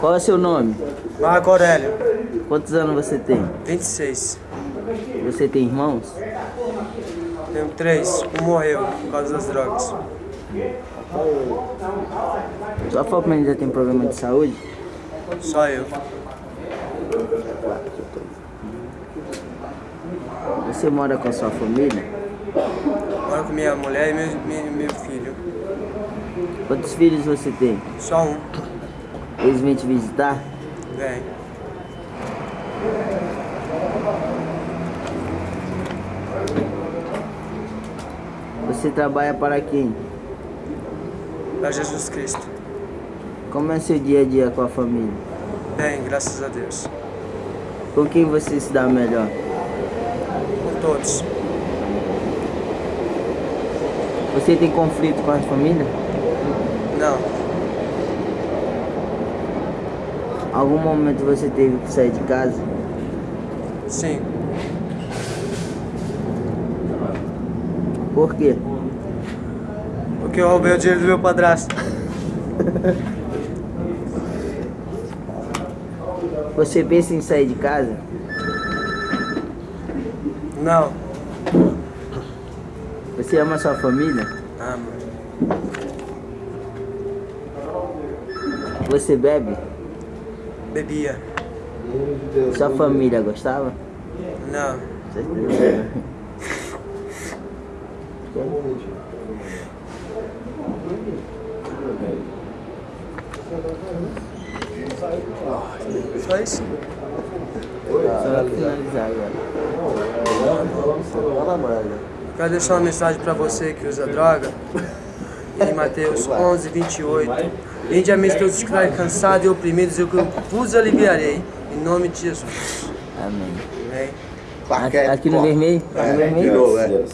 Qual é o seu nome? Marco Aurélio, Quantos anos você tem? 26. Você tem irmãos? Tenho três. Um morreu por causa das drogas. Sua família tem problema de saúde? Só eu. Você mora com a sua família? Moro com minha mulher e meu, meu, meu filho. Quantos filhos você tem? Só um. Eles vêm te visitar? Vem. Você trabalha para quem? Para Jesus Cristo. Como é seu dia a dia com a família? Bem, graças a Deus. Com quem você se dá melhor? Com todos. Você tem conflito com a família? Não. Algum momento você teve que sair de casa? Sim. Por quê? Porque eu roubei o dinheiro do meu padrasto. Você pensa em sair de casa? Não. Você ama sua família? Amo. Você bebe? Bebia. Sua família gostava? Não. Certeza. Só isso? Só pra finalizar agora. Quero deixar uma mensagem para você que usa droga. Em Mateus 11, 28. Vinde a mim todos que estarem cansados e oprimidos, eu que vos aliviarei. Em nome de Jesus. Amém. Amém. Aqui, no vermelho? No vermelho? Virou, é.